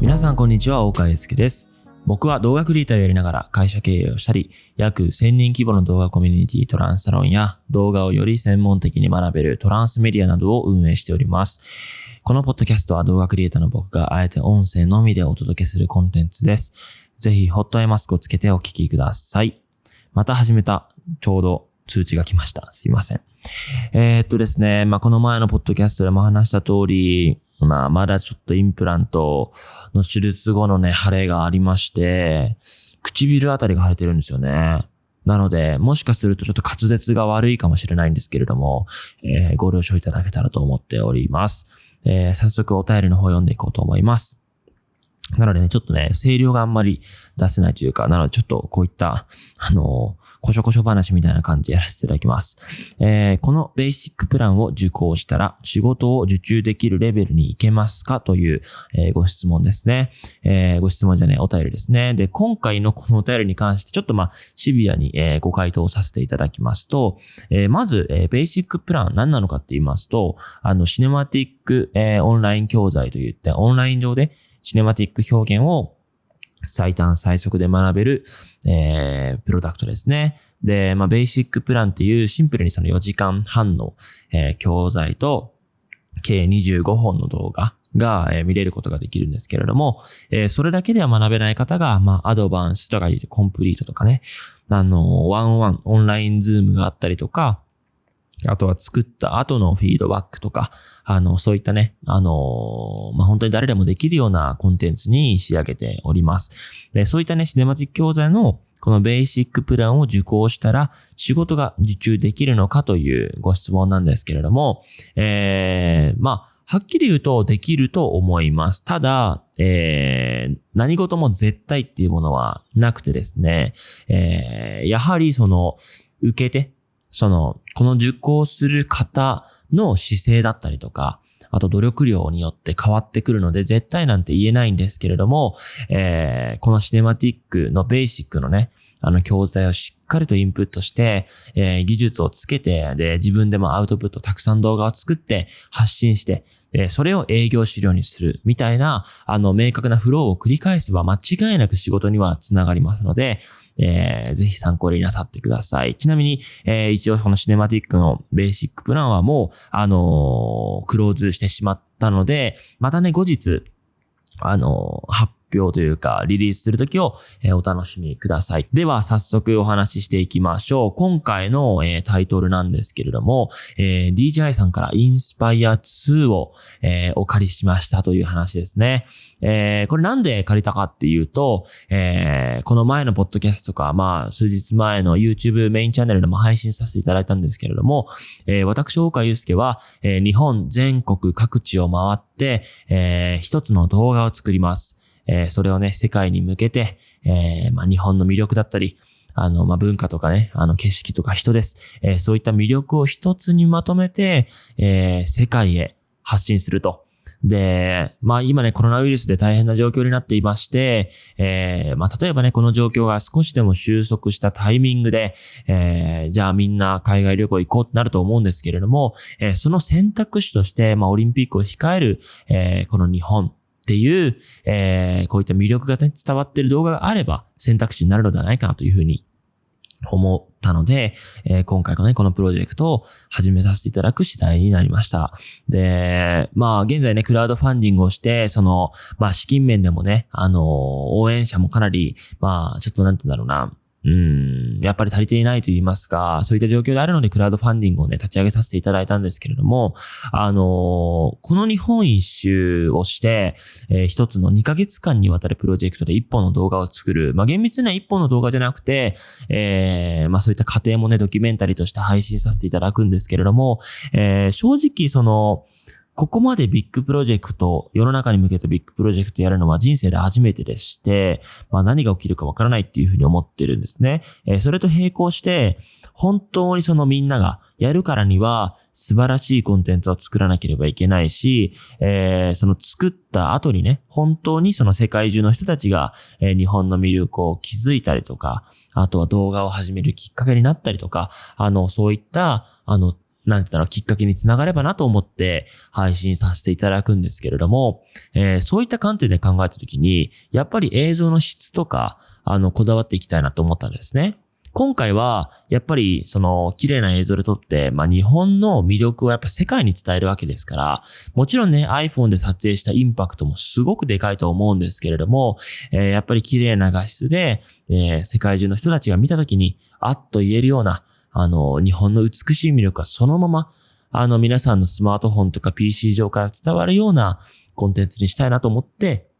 皆さんこんにちは、大川祐介です。僕は動画クリエイターをやりながら会社経営をしたり、約1000人規模の動画コミュニティトランスサロンや動画をより専門的に学べるトランスメディアなどを運営しております。このポッドキャストは動画クリエイターの僕があえて音声のみでお届けするコンテンツです。ぜひホットアイマスクをつけてお聞きください。また始めた。ちょうど通知が来ました。すいません。えーっとですね、まあ、この前のポッドキャストでも話した通り、まあ、まだちょっとインプラントの手術後のね、腫れがありまして、唇あたりが腫れてるんですよね。なので、もしかするとちょっと滑舌が悪いかもしれないんですけれども、えーご了承いただけたらと思っております。えー早速お便りの方読んでいこうと思います。なのでね、ちょっとね、声量があんまり出せないというか、なのでちょっとこういった、あのこしょこしょ話みたいな感じでやらせていただきます。えーこのベーシックプランを受講したら仕事を受注できるレベルに行けますかという、えーご質問ですね。えーご質問じゃね、お便りですね。で、今回の このお便りに関してちょっとまあシビアに、えーご回答させていただきますと、えーまず、えーベーシックプラン何なのかって言いますと、あの、シネマティック、えーオンライン教材といって、オンライン上でシネマティック表現を最短最速で学べる、えープロダクトですね。で、まあ、ベーシックプランっていうシンプルにその4時間半の、えー教材と、計25本の動画が、えー見れることができるんですけれども、えーそれだけでは学べない方が、まあ、アドバンスとか言うコンプリートとかね、あの、ワンワン、オンラインズームがあったりとか、あとは作った後のフィードバックとか、あの、そういったね、あの、まあ、本当に誰でもできるようなコンテンツに仕上げております。で、そういったね、シネマティック教材のこのベーシックプランを受講したら仕事が受注できるのかというご質問なんですけれども、えー、まあ、はっきり言うとできると思います。ただ、えー、何事も絶対っていうものはなくてですね、えー、やはりその、受けて、その、この受講する方の姿勢だったりとか、あと努力量によって変わってくるので、絶対なんて言えないんですけれども、えーこのシネマティックのベーシックのね、あの教材をしっかりとインプットして、えー技術をつけて、で、自分でもアウトプット、たくさん動画を作って、発信して、でそれを営業資料にする、みたいな、あの、明確なフローを繰り返せば間違いなく仕事にはつながりますので、えーぜひ参考になさってください。ちなみに、えー一応このシネマティックのベーシックプランはもう、あのークローズしてしまったので、またね、後日、あのー発表というか、リリースするときを、えお楽しみください。では、早速お話ししていきましょう。今回の、えタイトルなんですけれども、え DJI さんからインスパイア2を、えお借りしましたという話ですね。えこれなんで借りたかっていうと、えこの前のポッドキャストか、まあ、数日前の YouTube メインチャンネルでも配信させていただいたんですけれども、え私、大川祐介は、え日本全国各地を回って、えー一つの動画を作ります。えーそれをね、世界に向けて、えーまあ、日本の魅力だったり、あの、まあ、文化とかね、あの、景色とか人です。えーそういった魅力を一つにまとめて、えー世界へ発信すると。で、まあ今ね、コロナウイルスで大変な状況になっていまして、えーまあ例えばね、この状況が少しでも収束したタイミングで、えーじゃあみんな海外旅行行こうってなると思うんですけれども、えーその選択肢として、まあオリンピックを控える、えーこの日本っていう、えーこういった魅力が、ね、伝わってる動画があれば選択肢になるのではないかなというふうに思ったので、えー今回のね、このプロジェクトを始めさせていただく次第になりました。で、まあ、現在ね、クラウドファンディングをして、その、まあ、資金面でもね、あの、応援者もかなり、まあ、ちょっとなんて言うんだろうな、うん、やっぱり足りていないと言いますか、そういった状況であるので、クラウドファンディングをね、立ち上げさせていただいたんですけれども、あのこの日本一周をして、えー一つの2ヶ月間にわたるプロジェクトで一本の動画を作る。まあ、厳密には一本の動画じゃなくて、えーまあ、そういった過程もね、ドキュメンタリーとして配信させていただくんですけれども、えー正直、その、ここまでビッグプロジェクト、世の中に向けてビッグプロジェクトやるのは人生で初めてでして、まあ何が起きるかわからないっていうふうに思ってるんですね。えーそれと並行して、本当にそのみんながやるからには素晴らしいコンテンツを作らなければいけないし、えーその作った後にね、本当にその世界中の人たちが、えー日本の魅力を気づいたりとか、あとは動画を始めるきっかけになったりとか、あの、そういった、あの、なんて言ったらきっかけにつながればなと思って配信させていただくんですけれども、えー、そういった観点で考えたときに、やっぱり映像の質とか、あの、こだわっていきたいなと思ったんですね。今回は、やっぱり、その、綺麗な映像で撮って、まあ、日本の魅力をやっぱ世界に伝えるわけですから、もちろんね、iPhone で撮影したインパクトもすごくでかいと思うんですけれども、えー、やっぱり綺麗な画質で、えー、世界中の人たちが見たときに、あっと言えるような、あの、日本の美しい魅力がそのまま、あの、皆さんのスマートフォンとか PC 上から伝わるようなコンテンツにしたいなと思って、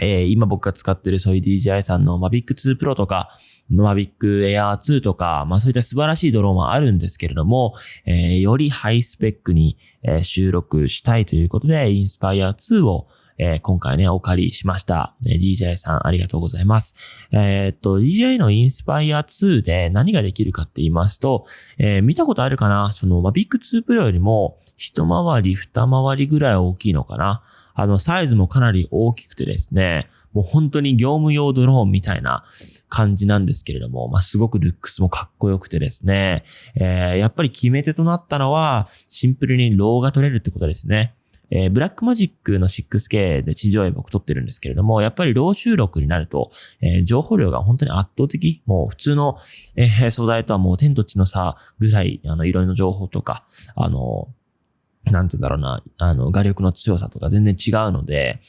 えー、今僕が使ってるそういう DJI さんの Mavic 2 Pro とか、Mavic Air 2とか、まあそういった素晴らしいドローンはあるんですけれども、えー、よりハイスペックに、え、収録したいということで、Inspire 2をえー、今回ね、お借りしました。えー、DJ さんありがとうございます。えー、っと、DJ の Inspire 2で何ができるかって言いますと、えー、見たことあるかな？その、まあ、Big 2 Pro よりも、一回り、二回りぐらい大きいのかな？あの、サイズもかなり大きくてですね、もう本当に業務用ドローンみたいな感じなんですけれども、まあ、すごくルックスもかっこよくてですね、えー、やっぱり決め手となったのは、シンプルにローが取れるってことですね。えー、ブラックマジックの 6K で地上絵僕撮ってるんですけれども、やっぱりロー収録になると、えー、情報量が本当に圧倒的、もう普通の、えー、素材とはもう天と地の差ぐらい、あの、色の情報とか、あの、なんて言うんだろうな、あの、画力の強さとか全然違うので、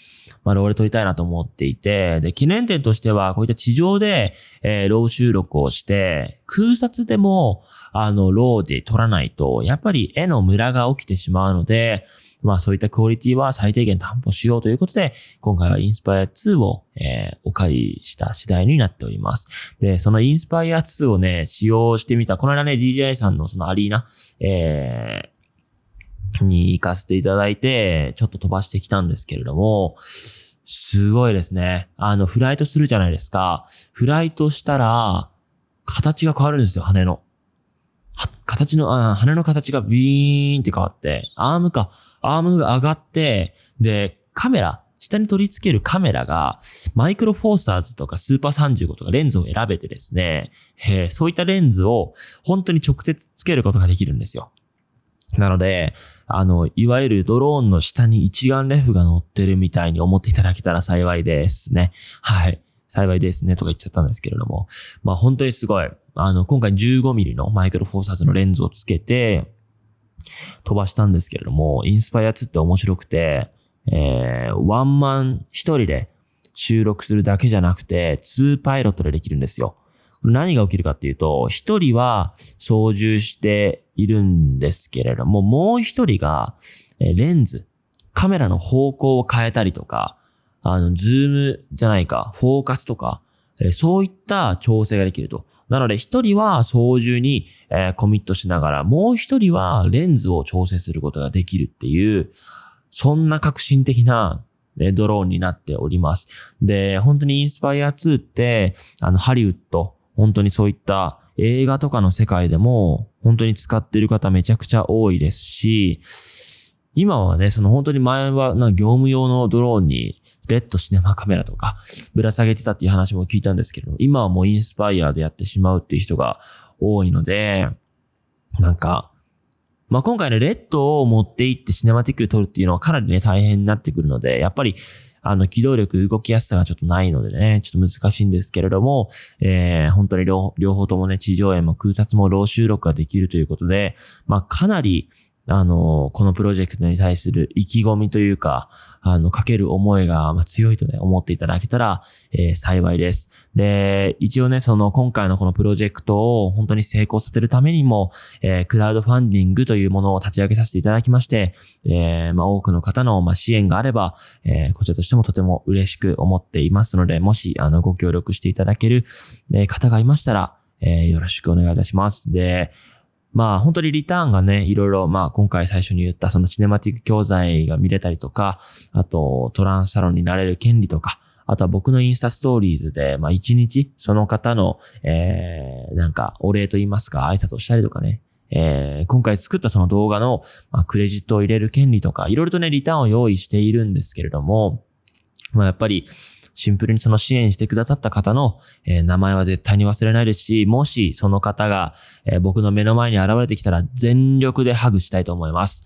まあ、ローで撮りたいなと思っていて、で、懸念点としては、こういった地上で、えー、ロー収録をして、空撮でも、あの、ローで撮らないと、やっぱり絵のムラが起きてしまうので、まあそういったクオリティは最低限担保しようということで、今回はインスパイア2を、えー、お借りした次第になっております。で、そのインスパイア2をね、使用してみた、この間ね、DJI さんのそのアリーナ、えー、に行かせていただいて、ちょっと飛ばしてきたんですけれども、すごいですね。あの、フライトするじゃないですか。フライトしたら、形が変わるんですよ、羽の。形の、あ羽の形がビーンって変わって、アームか、アームが上がって、で、カメラ、下に取り付けるカメラが、マイクロフォーサーズとかスーパー35とかレンズを選べてですね、えー、そういったレンズを本当に直接つけることができるんですよ。なので、あの、いわゆるドローンの下に一眼レフが乗ってるみたいに思っていただけたら幸いですね。はい。幸いですねとか言っちゃったんですけれども。まあ本当にすごい。あの、今回 15mm のマイクロフォーサーズのレンズをつけて、飛ばしたんですけれども、インスパイア2って面白くて、えー、ワンマン一人で収録するだけじゃなくて、2パイロットでできるんですよ。何が起きるかっていうと、一人は操縦しているんですけれども、もう一人が、えレンズ、カメラの方向を変えたりとか、あの、ズームじゃないか、フォーカスとか、えそういった調整ができると。なので一人は操縦に、えー、コミットしながら、もう一人はレンズを調整することができるっていう、そんな革新的な、ね、ドローンになっております。で、本当にインスパイア2って、あの、ハリウッド、本当にそういった映画とかの世界でも、本当に使ってる方めちゃくちゃ多いですし、今はね、その本当に前はな業務用のドローンにレッドシネマカメラとかぶら下げてたっていう話も聞いたんですけど、今はもうインスパイアでやってしまうっていう人が多いので、なんか、まあ、今回ね、レッドを持って行ってシネマティックで撮るっていうのはかなりね、大変になってくるので、やっぱり、あの、機動力、動きやすさがちょっとないのでね、ちょっと難しいんですけれども、えー、本当に両両方ともね、地上絵も空撮もロー収録ができるということで、まあ、かなり、あの、このプロジェクトに対する意気込みというか、あの、かける思いが強いとね、思っていただけたら、えー、幸いです。で、一応ね、その今回のこのプロジェクトを本当に成功させるためにも、えー、クラウドファンディングというものを立ち上げさせていただきまして、えー、まあ、多くの方の、まあ、支援があれば、え、こちらとしてもとても嬉しく思っていますので、もし、あの、ご協力していただける、え方がいましたら、え、よろしくお願いいたします。で、まあ本当にリターンがね、いろいろ、まあ今回最初に言ったそのシネマティック教材が見れたりとか、あとトランスサロンになれる権利とか、あとは僕のインスタストーリーズで、まあ一日その方の、えー、なんかお礼と言いますか挨拶をしたりとかね、えー、今回作ったその動画の、まあ、クレジットを入れる権利とか、いろいろとね、リターンを用意しているんですけれども、まあやっぱり、シンプルにその支援してくださった方の、えー名前は絶対に忘れないですし、もしその方が、えー僕の目の前に現れてきたら全力でハグしたいと思います。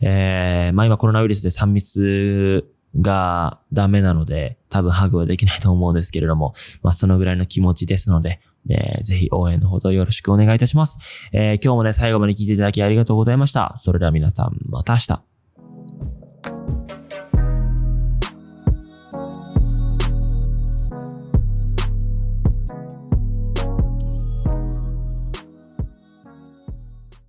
えーまあ今コロナウイルスで3密がダメなので、多分ハグはできないと思うんですけれども、まあそのぐらいの気持ちですので、えーぜひ応援のほどよろしくお願いいたします。えー今日もね、最後まで聞いていただきありがとうございました。それでは皆さん、また明日。